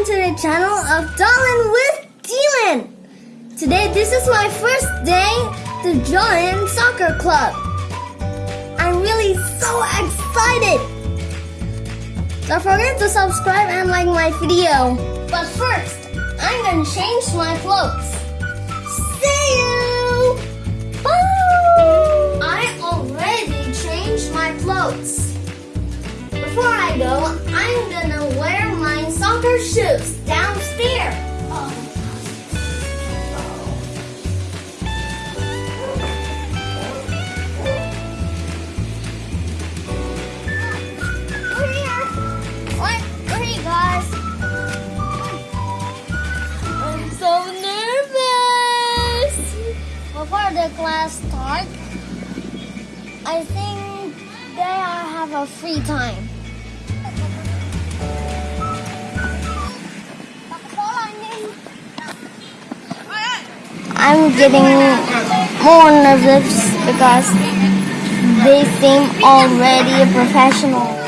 of Dolan with Dylan. Today, this is my first day to join soccer club. I'm really so excited. Don't forget to subscribe and like my video. But first, I'm gonna change my clothes. See you! Before the class starts, I think they are have a free time. I'm getting more nervous because they seem already professional.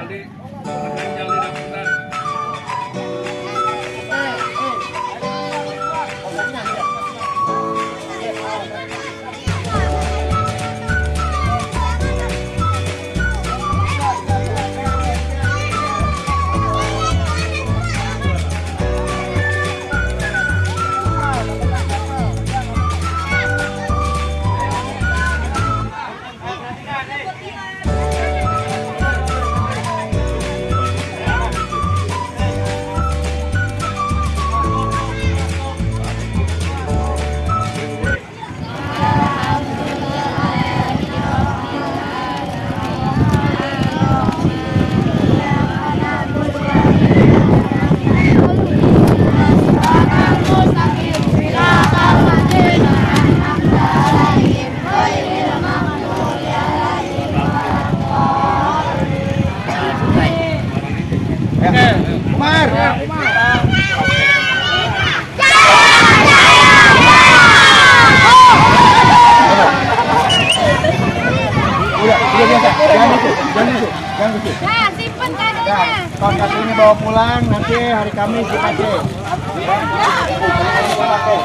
Jadi, kadonya. kaos kaki ini bawa pulang, nanti hari Kamis dipakai. Ya. Dipakai.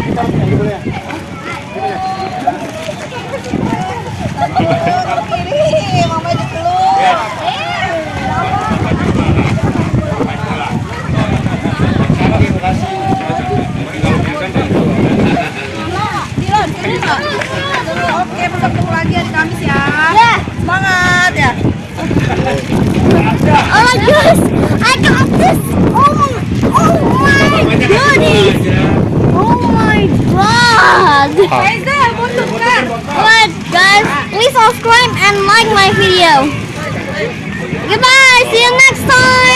Kita harus kayak gitu ya. Gitu ya. Oke, besok ketemu lagi hari Kamis ya. Yeah. Semangat ya. Oh my gosh, I got this. Oh my, oh my goodness. Oh my god. Alright guys, please subscribe and like my video. Goodbye, see you next time.